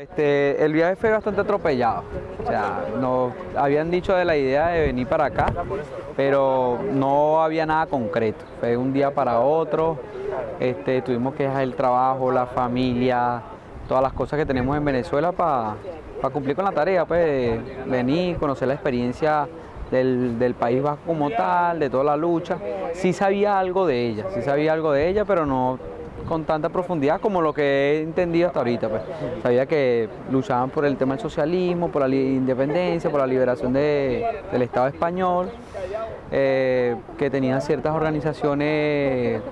Este, el viaje fue bastante atropellado, o sea, nos habían dicho de la idea de venir para acá, pero no había nada concreto, fue un día para otro, este, tuvimos que dejar el trabajo, la familia, todas las cosas que tenemos en Venezuela para cumplir con la tarea, pues venir, conocer la experiencia del, del, País Vasco como tal, de toda la lucha. Sí sabía algo de ella, sí sabía algo de ella, pero no con tanta profundidad como lo que he entendido hasta ahorita. Pues. Sabía que luchaban por el tema del socialismo, por la independencia, por la liberación de, del Estado español, eh, que tenían ciertas organizaciones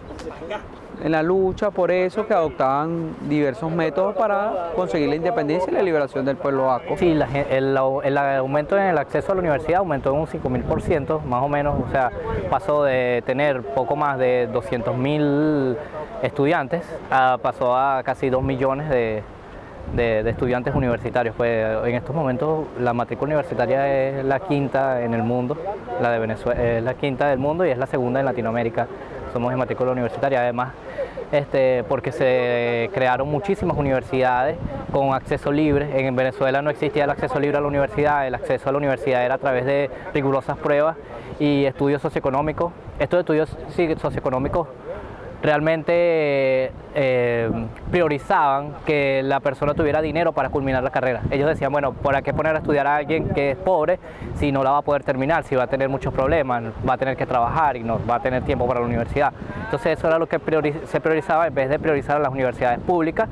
en la lucha por eso, que adoptaban diversos métodos para conseguir la independencia y la liberación del pueblo vasco. Sí, la, el, el, aumento en el acceso a la universidad aumentó en un 5.000%, más o menos, o sea, pasó de tener poco más de 200.000 estudiantes, a, pasó a casi 2 millones de, de, estudiantes universitarios. Pues en estos momentos la matrícula universitaria es la quinta en el mundo, la de Venezuela es la quinta del mundo y es la segunda en Latinoamérica. Somos en matrícula universitaria, además este, porque se crearon muchísimas universidades con acceso libre. En Venezuela no existía el acceso libre a la universidad, el acceso a la universidad era a través de rigurosas pruebas y estudios socioeconómicos. Estos estudios socioeconómicos realmente eh, priorizaban que la persona tuviera dinero para culminar la carrera. Ellos decían, bueno, ¿por qué poner a estudiar a alguien que es pobre si no la va a poder terminar, si va a tener muchos problemas, va a tener que trabajar y no va a tener tiempo para la universidad? Entonces eso era lo que se priorizaba en vez de priorizar a las universidades públicas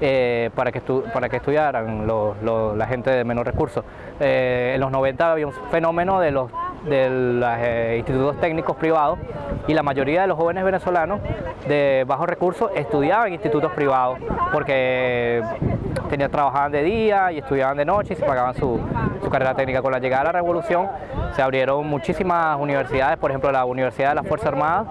eh, para, que para que estudiaran la gente de menos recursos. Eh, en los 90 había un fenómeno de los de los eh, institutos técnicos privados y la mayoría de los jóvenes venezolanos de bajos recursos estudiaban en institutos privados porque tenían, trabajaban de día y estudiaban de noche y se pagaban su, carrera técnica. Con la llegada de la revolución se abrieron muchísimas universidades, por ejemplo la Universidad de la Fuerza Armada,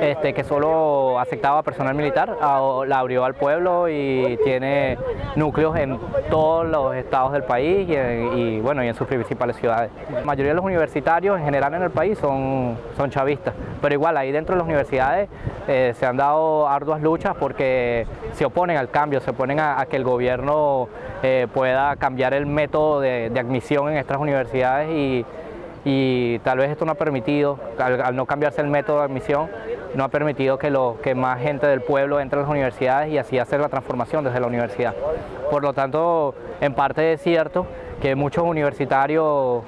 este, que solo aceptaba personal militar, la abrió al pueblo y tiene núcleos en todos los estados del país y, bueno, y en sus principales ciudades. La mayoría de los universitarios en general en el país son, son chavistas, pero igual ahí dentro de las universidades eh, se han dado arduas luchas porque se oponen al cambio, se oponen a, que el gobierno eh, pueda cambiar el método de, admisión en estas universidades y, tal vez esto no ha permitido, al, al, no cambiarse el método de admisión, no ha permitido que, lo, que más gente del pueblo entre a las universidades y así hacer la transformación desde la universidad. Por lo tanto, en parte es cierto que muchos universitarios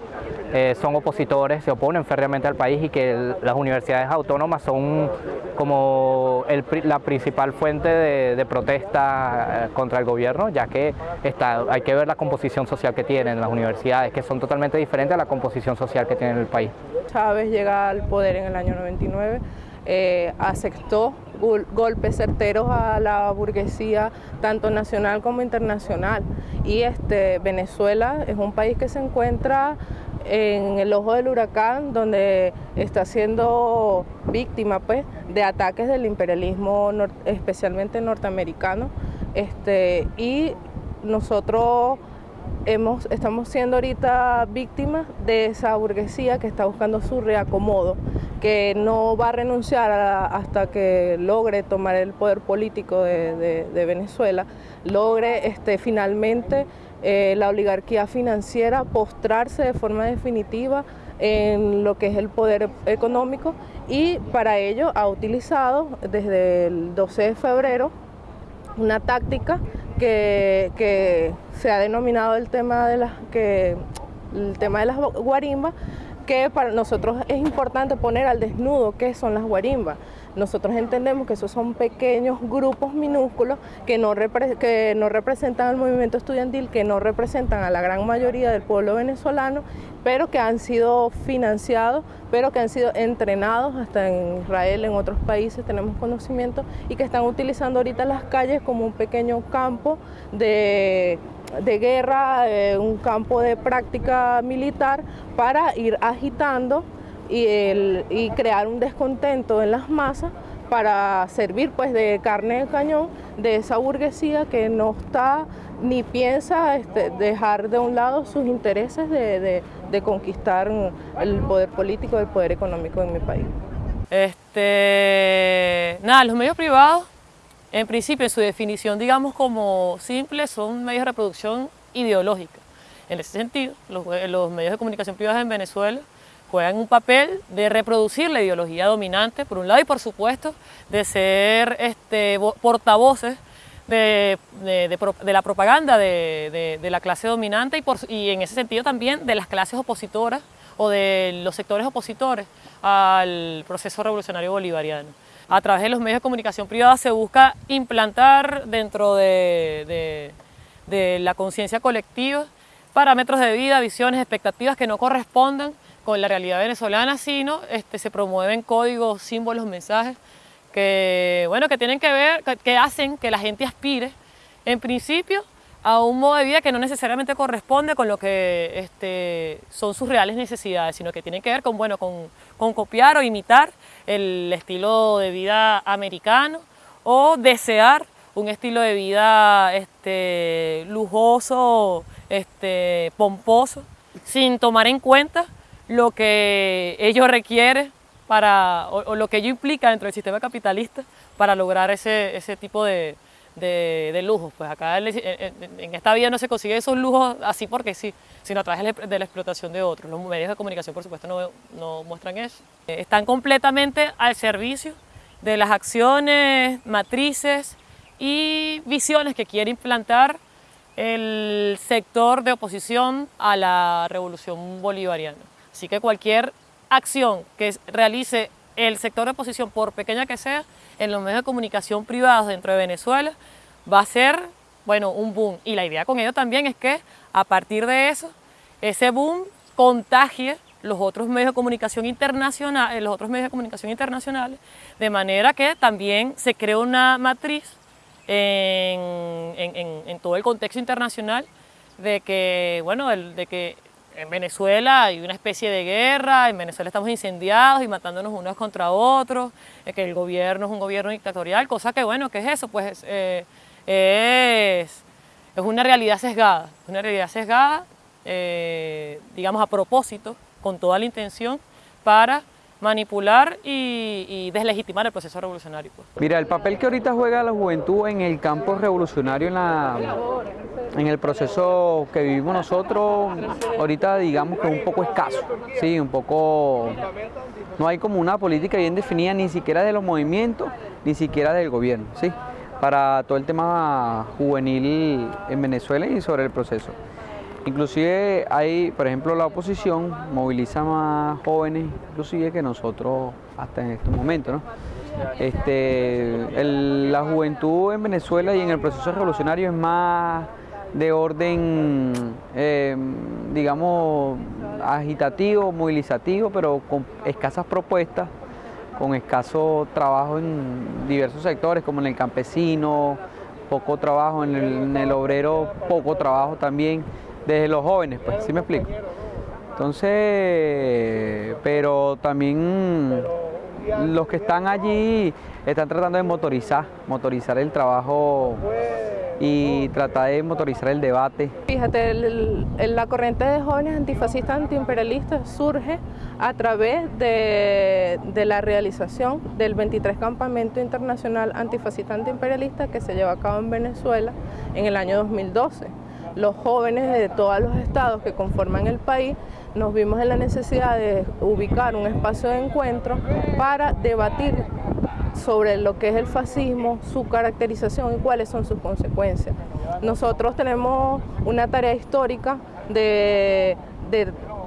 eh, son opositores, se oponen férreamente al país y que las universidades autónomas son como la principal fuente de, protesta eh, contra el gobierno, ya que hay que ver la composición social que tienen las universidades, que son totalmente diferentes a la composición social que tiene el país. Chávez llega al poder en el año 99, eh, aceptó golpes certeros a la burguesía, tanto nacional como internacional. Y este, Venezuela es un país que se encuentra en el ojo del huracán, donde está siendo víctima pues, de ataques del imperialismo especialmente norteamericano. Este, y nosotros hemos, estamos siendo ahorita víctimas de esa burguesía que está buscando su reacomodo, que no va a renunciar hasta que logre tomar el poder político de Venezuela, logre este, finalmente eh, la oligarquía financiera postrarse de forma definitiva en lo que es el poder económico y para ello ha utilizado desde el 12 de febrero una táctica que, que se ha denominado el tema de las que el tema de las guarimbas que para nosotros es importante poner al desnudo qué son las guarimbas. Nosotros entendemos que esos son pequeños grupos minúsculos que no, que no representan al movimiento estudiantil, que no representan a la gran mayoría del pueblo venezolano, pero que han sido financiados, pero que han sido entrenados hasta en Israel, en otros países tenemos conocimiento, y que están utilizando ahorita las calles como un pequeño campo de de guerra, eh, un campo de práctica militar para ir agitando y, y, crear un descontento en las masas para servir pues de carne de cañón de esa burguesía que no está ni piensa este, dejar de un lado sus intereses de, de, de, conquistar el poder político, el poder económico en mi país. Este, nada, los medios privados en principio, en su definición, digamos como simple, son medios de reproducción ideológica. En ese sentido, los, medios de comunicación privados en Venezuela juegan un papel de reproducir la ideología dominante, por un lado, y por supuesto, de ser este, portavoces de, la propaganda de, la clase dominante y en ese sentido también de las clases opositoras o de los sectores opositores al proceso revolucionario bolivariano. A través de los medios de comunicación privada se busca implantar dentro de, la conciencia colectiva parámetros de vida, visiones, expectativas que no correspondan con la realidad venezolana, sino este, se promueven códigos, símbolos, mensajes que, bueno, que tienen que ver, que, hacen que la gente aspire, en principio, a un modo de vida que no necesariamente corresponde con lo que este, son sus reales necesidades, sino que tienen que ver con, bueno, con, copiar o imitar el estilo de vida americano o desear un estilo de vida este, lujoso, este, pomposo, sin tomar en cuenta lo que ello requiere para, o, lo que ello implica dentro del sistema capitalista para lograr ese, ese tipo de, de, lujos. Pues acá en esta vida no se consigue esos lujos así porque sí, sino a través de la explotación de otros. Los medios de comunicación, por supuesto, no, no muestran eso. Están completamente al servicio de las acciones, matrices y visiones que quiere implantar el sector de oposición a la revolución bolivariana. Así que cualquier acción que realice el sector de oposición, por pequeña que sea, en los medios de comunicación privados dentro de Venezuela, va a ser, bueno, un boom. Y la idea con ello también es que a partir de eso, ese boom contagie los otros medios de comunicación internacionales, los otros medios de comunicación internacionales, de manera que también se cree una matriz en, todo el contexto internacional de que, bueno, de que en Venezuela hay una especie de guerra, en Venezuela estamos incendiados y matándonos unos contra otros, que el gobierno es un gobierno dictatorial, cosa que bueno, ¿qué es eso? Pues eh, es, es, una realidad sesgada, una realidad sesgada, eh, digamos a propósito, con toda la intención para manipular y, deslegitimar el proceso revolucionario. Pues. Mira, el papel que ahorita juega la juventud en el campo revolucionario, en, la, en el proceso que vivimos nosotros, ahorita digamos que es un poco escaso, sí, un poco, no hay como una política bien definida ni siquiera de los movimientos, ni siquiera del gobierno, sí, para todo el tema juvenil en Venezuela y sobre el proceso. Inclusive hay, por ejemplo, la oposición moviliza más jóvenes, inclusive que nosotros hasta en estos momentos. Este, la juventud en Venezuela y en el proceso revolucionario es más de orden, em, digamos, agitativo, movilizativo, pero con escasas propuestas, con escaso trabajo en diversos sectores, como en el campesino, poco trabajo, en el, en el obrero, poco trabajo también desde los jóvenes, pues, ¿sí me explico? Entonces, pero también los que están allí están tratando de motorizar, motorizar el trabajo y tratar de motorizar el debate. Fíjate, la corriente de jóvenes antifascistas antiimperialistas surge a través de, de, la realización del 23 Campamento Internacional Antifascista Antiimperialista que se lleva a cabo en Venezuela en el año 2012 los jóvenes de todos los estados que conforman el país nos vimos en la necesidad de ubicar un espacio de encuentro para debatir sobre lo que es el fascismo, su caracterización y cuáles son sus consecuencias. Nosotros tenemos una tarea histórica de,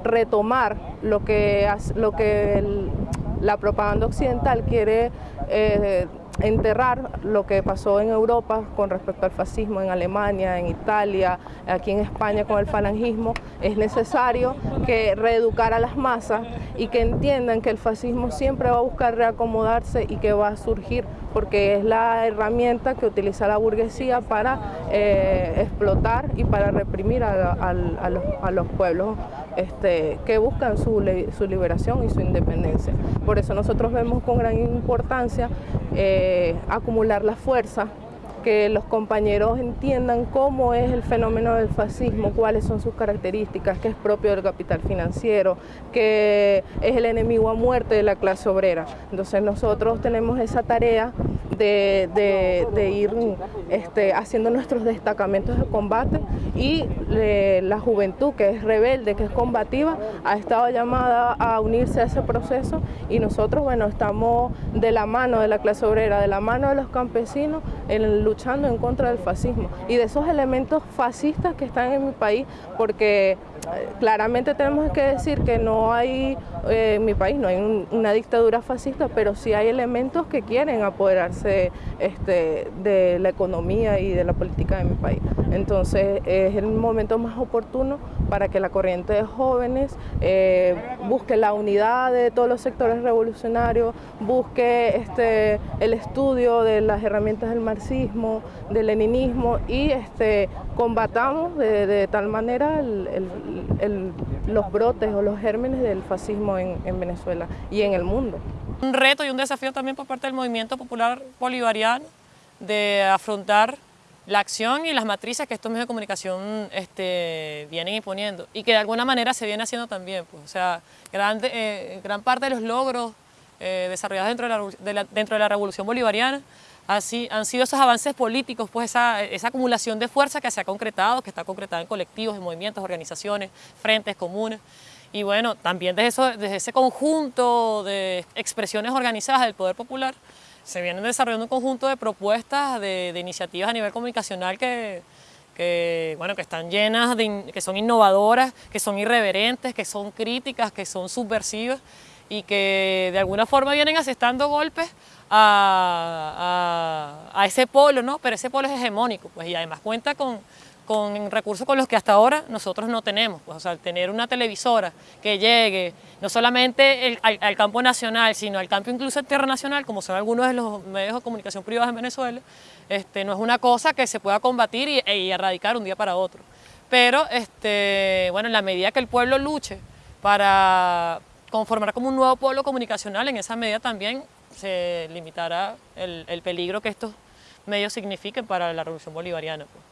retomar lo que, lo que la propaganda occidental quiere eh, enterrar lo que pasó en Europa con respecto al fascismo en Alemania, en Italia, aquí en España con el falangismo, es necesario que reeducar a las masas y que entiendan que el fascismo siempre va a buscar reacomodarse y que va a surgir porque es la herramienta que utiliza la burguesía para eh, explotar y para reprimir a, los, pueblos este, que buscan su, liberación y su independencia. Por eso nosotros vemos con gran importancia eh, acumular la fuerza que los compañeros entiendan cómo es el fenómeno del fascismo, cuáles son sus características, qué es propio del capital financiero, que es el enemigo a muerte de la clase obrera. Entonces nosotros tenemos esa tarea de, ir este, haciendo nuestros destacamentos de combate y la juventud que es rebelde, que es combativa, ha estado llamada a unirse a ese proceso y nosotros, bueno, estamos de la mano de la clase obrera, de la mano de los campesinos, en, luchando en contra del fascismo y de esos elementos fascistas que están en mi país, porque claramente tenemos que decir que no hay, eh, en mi país no hay una dictadura fascista, pero sí hay elementos que quieren apoderarse este, de la economía y de la política de mi país. Entonces es el momento más oportuno para que la corriente de jóvenes eh, busque la unidad de todos los sectores revolucionarios, busque este, el estudio de las herramientas del marxismo, del leninismo y este, combatamos de, tal manera los brotes o los gérmenes del fascismo en, en Venezuela y en el mundo. Un reto y un desafío también por parte del movimiento popular bolivariano de afrontar la acción y las matrices que estos medios de comunicación este, vienen imponiendo y que de alguna manera se viene haciendo también. Pues, o sea, grande, eh, gran parte de los logros eh, desarrollados dentro de, la, dentro de la revolución bolivariana así, han sido esos avances políticos, pues esa, acumulación de fuerza que se ha concretado, que está concretada en colectivos, en movimientos, organizaciones, frentes comunes. Y bueno, también desde ese conjunto de expresiones organizadas del poder popular, se vienen desarrollando un conjunto de propuestas, de, iniciativas a nivel comunicacional que, bueno, que están llenas, de, que son innovadoras, que son irreverentes, que son críticas, que son subversivas y que de alguna forma vienen asestando golpes a, ese polo, ¿no? pero ese polo es hegemónico pues, y además cuenta con, con recursos con los que hasta ahora nosotros no tenemos. Pues, o sea, tener una televisora que llegue no solamente al, campo nacional, sino al campo incluso internacional, como son algunos de los medios de comunicación privados en Venezuela, este, no es una cosa que se pueda combatir y, e, erradicar un día para otro. Pero, este, bueno, en la medida que el pueblo luche para conformar como un nuevo pueblo comunicacional, en esa medida también se limitará el, el peligro que estos medios signifiquen para la revolución bolivariana. Pues.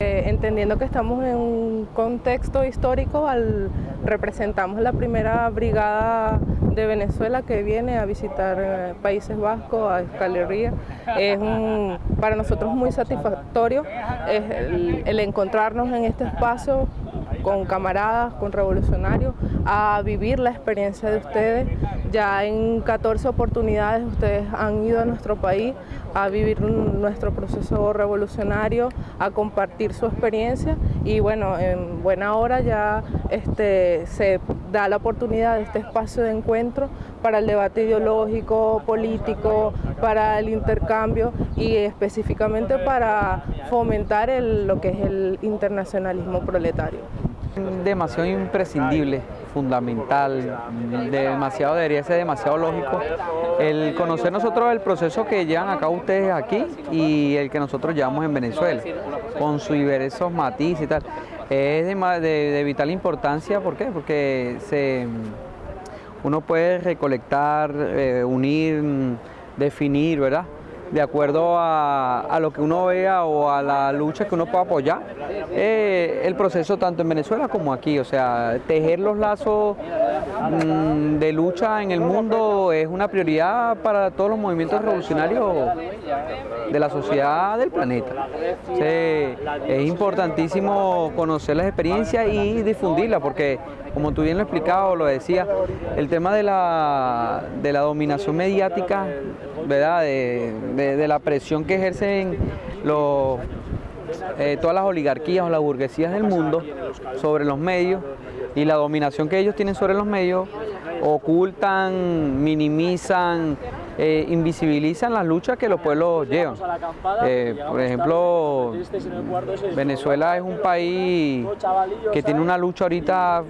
Eh, entendiendo que estamos en un contexto histórico, al, representamos la primera brigada de Venezuela que viene a visitar eh, Países Vascos, a Escalería. Es para nosotros muy satisfactorio el encontrarnos en este espacio con camaradas, con revolucionarios, a vivir la experiencia de ustedes. Ya en 14 oportunidades ustedes han ido a nuestro país a vivir nuestro proceso revolucionario, a compartir su experiencia y bueno, en buena hora ya este, se da la oportunidad de este espacio de encuentro para el debate ideológico, político, para el intercambio y específicamente para fomentar lo que es el internacionalismo proletario. Demasiado imprescindible, fundamental, demasiado debería ser demasiado lógico el conocer nosotros el proceso que llevan acá ustedes aquí y el que nosotros llevamos en Venezuela, con sus diversos matices y tal. Es de, vital importancia, ¿por qué? Porque se, uno puede recolectar, eh, unir, definir, ¿verdad? De acuerdo a, lo que uno vea o a la lucha que uno pueda apoyar, eh, el proceso tanto en Venezuela como aquí, o sea, tejer los lazos mm, de lucha en el mundo es una prioridad para todos los movimientos revolucionarios de la sociedad del planeta. es importantísimo conocer las experiencias y difundirlas porque como tú bien lo explicado, lo decía, el tema de la, de la dominación mediática, ¿verdad? De, la presión que ejercen eh, todas las oligarquías o las burguesías del mundo sobre los medios y la dominación que ellos tienen sobre los medios, ocultan, minimizan, eh, invisibilizan las luchas que los pueblos llevan. Eh, por ejemplo, Venezuela es un país que tiene una lucha ahorita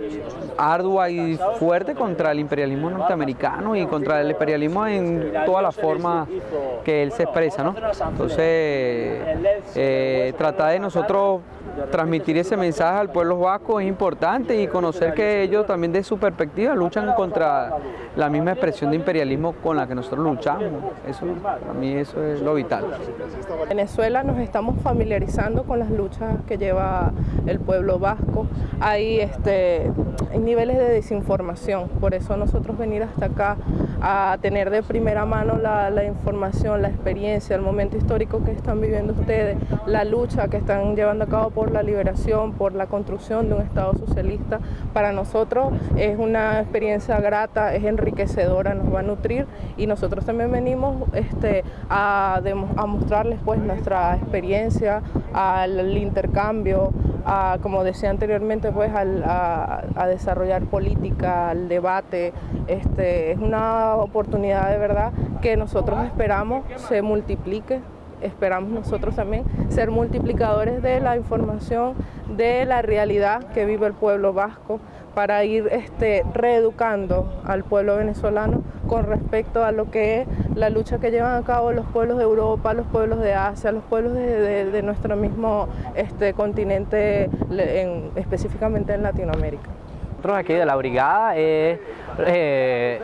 ardua y fuerte contra el imperialismo norteamericano y contra el imperialismo en todas las formas que él se expresa. ¿no? Entonces, eh, tratar de nosotros transmitir ese mensaje al pueblo vasco es importante y conocer que ellos también de su perspectiva luchan contra la misma expresión de imperialismo con la que nosotros luchamos. Eso, a mí eso es lo vital. En Venezuela nos estamos familiarizando con las luchas que lleva el pueblo vasco. Hay, este, hay niveles de desinformación, por eso nosotros venir hasta acá a tener de primera mano la, información, la experiencia, el momento histórico que están viviendo ustedes, la lucha que están llevando a cabo por la liberación, por la construcción de un Estado socialista. Para nosotros es una experiencia grata, es enriquecedora, nos va a nutrir y nosotros también venimos este, a, a mostrarles pues nuestra experiencia, al intercambio, a, como decía anteriormente, pues al, a, a, desarrollar política, al debate. Este, es una oportunidad de verdad que nosotros esperamos se multiplique esperamos nosotros también ser multiplicadores de la información, de la realidad que vive el pueblo vasco, para ir este, reeducando al pueblo venezolano con respecto a lo que es la lucha que llevan a cabo los pueblos de Europa, los pueblos de Asia, los pueblos de, nuestro mismo este, continente, en, específicamente en Latinoamérica. Nosotros aquí de la brigada es eh,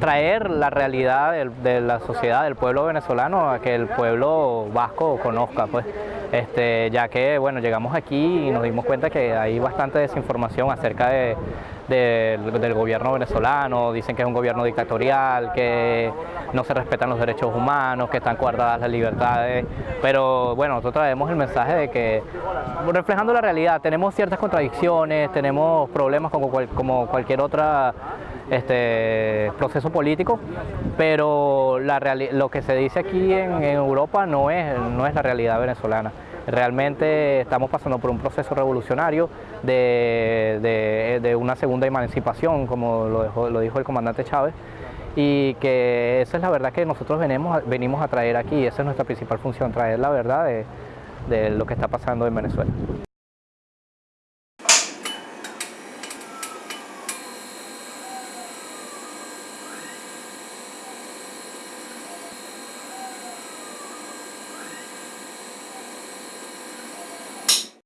traer la realidad de, la sociedad, del pueblo venezolano, a que el pueblo vasco conozca, pues, este, ya que bueno, llegamos aquí y nos dimos cuenta que hay bastante desinformación acerca de, del gobierno venezolano, dicen que es un gobierno dictatorial, que no se respetan los derechos humanos, que están guardadas las libertades, pero bueno, nosotros traemos el mensaje de que, reflejando la realidad, tenemos ciertas contradicciones, tenemos problemas como, cual, como cualquier otra este, proceso político, pero la lo que se dice aquí en, en Europa no es, no es la realidad venezolana. Realmente estamos pasando por un proceso revolucionario de, de, una segunda emancipación, como lo, dejó, lo, dijo el comandante Chávez, y que esa es la verdad que nosotros venimos, venimos a traer aquí, esa es nuestra principal función, traer la verdad de lo que está pasando en Venezuela.